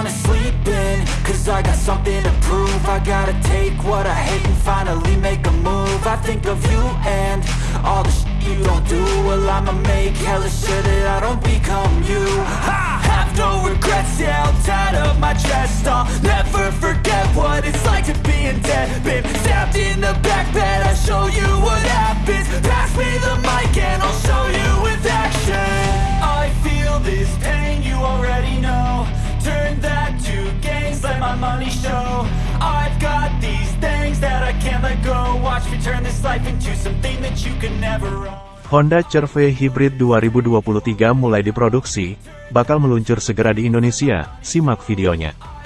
wanna sleep in Cause I got something to prove. I gotta take what I hate and finally make a move. I think of you and all the shit you don't do. Well I'ma make hella sure that I don't become you. I have no regrets, yeah I'll tie up my chest I'll never forget what it's like to be in debt Been stabbed in the back bed I'll show you what happens. Pass me the mic and I'll show you Honda CR-V Hybrid 2023 mulai diproduksi, bakal meluncur segera di Indonesia, simak videonya.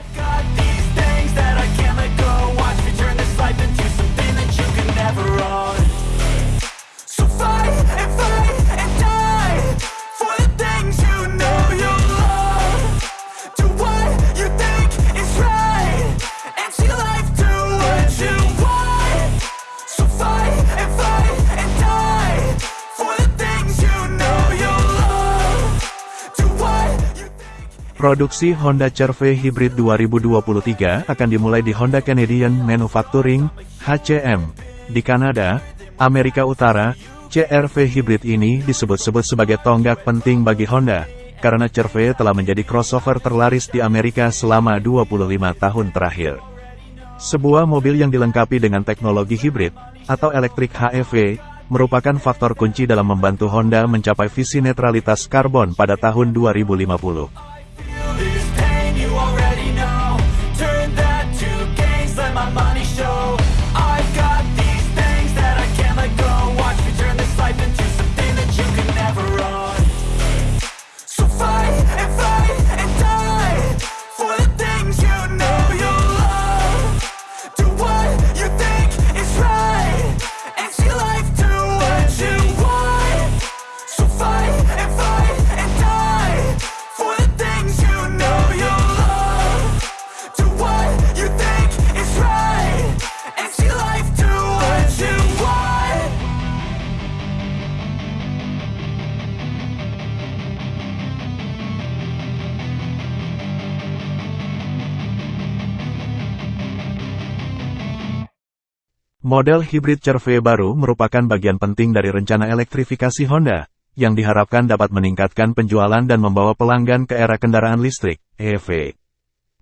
Produksi Honda CR-V Hybrid 2023 akan dimulai di Honda Canadian Manufacturing, HCM, di Kanada, Amerika Utara. CR-V Hybrid ini disebut-sebut sebagai tonggak penting bagi Honda, karena CR-V telah menjadi crossover terlaris di Amerika selama 25 tahun terakhir. Sebuah mobil yang dilengkapi dengan teknologi hybrid, atau elektrik HEV, merupakan faktor kunci dalam membantu Honda mencapai visi netralitas karbon pada tahun 2050. Model hybrid CR-V baru merupakan bagian penting dari rencana elektrifikasi Honda, yang diharapkan dapat meningkatkan penjualan dan membawa pelanggan ke era kendaraan listrik, EV.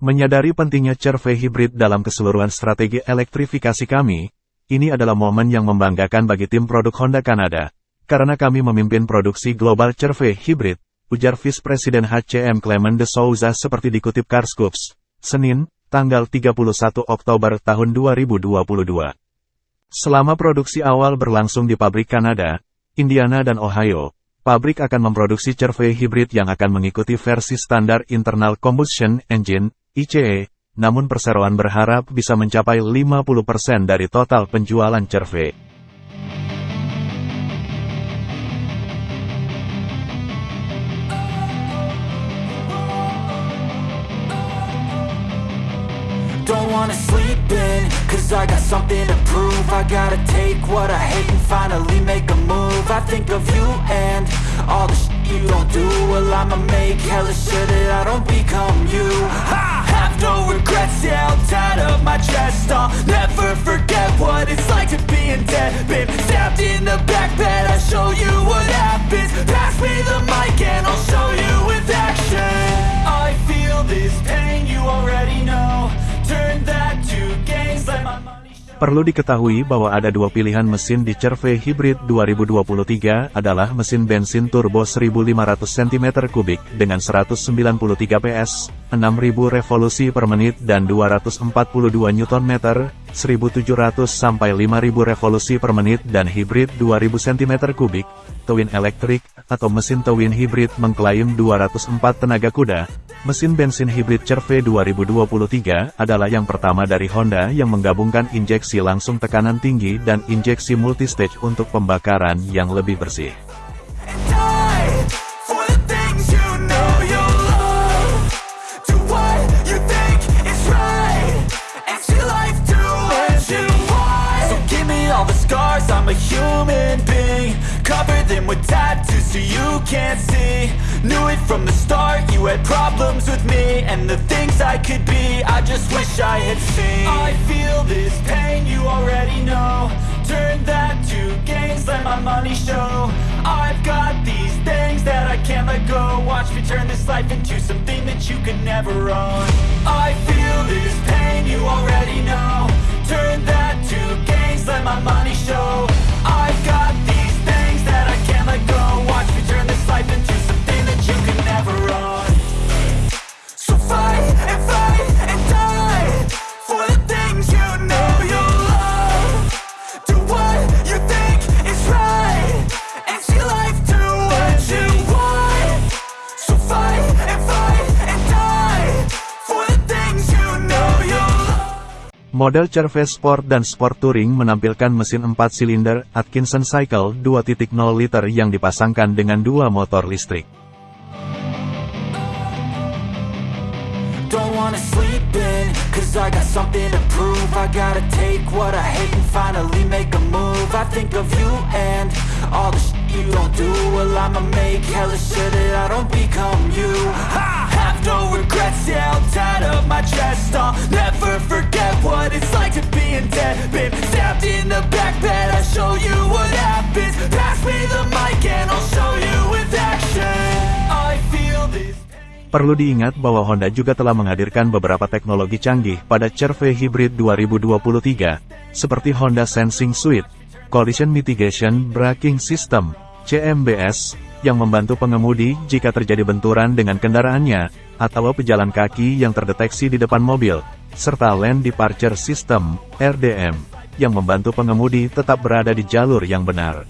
Menyadari pentingnya CR-V hybrid dalam keseluruhan strategi elektrifikasi kami, ini adalah momen yang membanggakan bagi tim produk Honda Kanada, karena kami memimpin produksi global CR-V hybrid, ujar Vice Presiden HCM Clement de Souza seperti dikutip Carscoops, Senin, tanggal 31 Oktober tahun 2022. Selama produksi awal berlangsung di pabrik Kanada, Indiana dan Ohio, pabrik akan memproduksi CR-V hybrid yang akan mengikuti versi standar Internal Combustion Engine, ICE, namun perseroan berharap bisa mencapai 50% dari total penjualan CR-V. Wanna sleep in, cause I got something to prove. I gotta take what I hate and finally make a move. I think of you and all the shit you don't do. Well I'ma make hella sure that I don't become you. I have no regrets, yeah, I'll tie up my chest I'll never forget what it's like to be in debt. Been stabbed in the back bed, I'll show you what happens. Pass me the Perlu diketahui bahwa ada dua pilihan mesin di CR-V Hybrid 2023 adalah mesin bensin turbo 1500 cm3 dengan 193 PS, 6000 revolusi per menit dan 242 Nm, 1700 sampai 5000 revolusi per menit dan hybrid 2000 cm3, twin elektrik, atau mesin twin hybrid mengklaim 204 tenaga kuda. Mesin bensin hybrid CR-V 2023 adalah yang pertama dari Honda yang menggabungkan injeksi langsung tekanan tinggi dan injeksi multistage untuk pembakaran yang lebih bersih. So you can't see. Knew it from the start, you had problems with me And the things I could be, I just wish I had seen. I feel this pain, you already know. Turn that to gains, let my money show. I've got these things that I can't let go. Watch me turn this life into something that you could never own. I feel this pain, you already know. Turn that to gains, let my money show Model Cervez Sport dan Sport Touring menampilkan mesin 4 silinder Atkinson Cycle 2.0 liter yang dipasangkan dengan dua motor listrik. Perlu diingat bahwa Honda juga telah menghadirkan beberapa teknologi canggih pada CR-V Hybrid 2023, seperti Honda Sensing Suite, Collision Mitigation Braking System, CMBS, yang membantu pengemudi jika terjadi benturan dengan kendaraannya, atau pejalan kaki yang terdeteksi di depan mobil, serta Lane Departure System, RDM, yang membantu pengemudi tetap berada di jalur yang benar.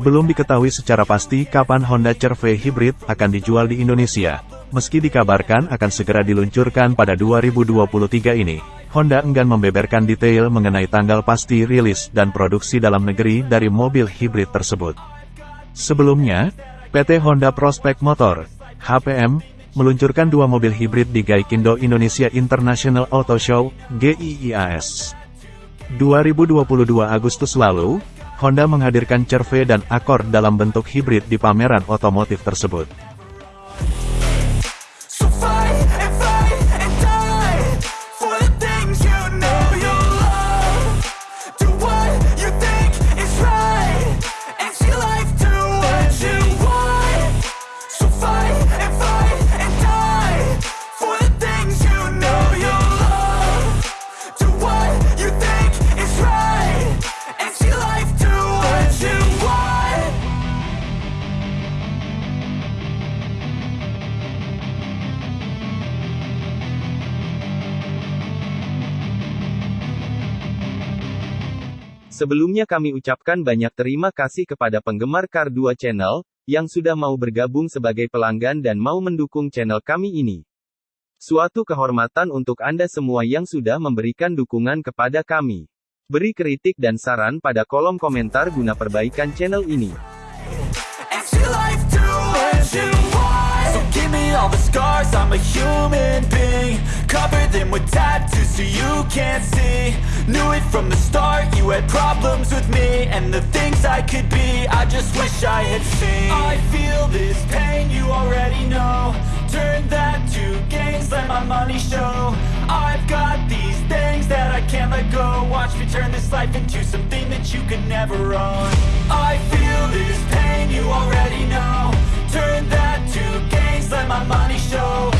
Belum diketahui secara pasti kapan Honda CR-V Hybrid akan dijual di Indonesia. Meski dikabarkan akan segera diluncurkan pada 2023 ini, Honda enggan membeberkan detail mengenai tanggal pasti rilis dan produksi dalam negeri dari mobil hybrid tersebut. Sebelumnya, PT Honda Prospect Motor, HPM, meluncurkan dua mobil hybrid di Gaikindo Indonesia International Auto Show, GIIAS. 2022 Agustus lalu, Honda menghadirkan CR-V dan Accord dalam bentuk hybrid di pameran otomotif tersebut. Sebelumnya kami ucapkan banyak terima kasih kepada penggemar Kar 2 Channel, yang sudah mau bergabung sebagai pelanggan dan mau mendukung channel kami ini. Suatu kehormatan untuk Anda semua yang sudah memberikan dukungan kepada kami. Beri kritik dan saran pada kolom komentar guna perbaikan channel ini. Them with tattoos so you can't see. Knew it from the start, you had problems with me. And the things I could be, I just wish I had seen. I feel this pain, you already know. Turn that to gains, let my money show. I've got these things that I can't let go. Watch me turn this life into something that you could never own. I feel this pain, you already know. Turn that to gains, let my money show.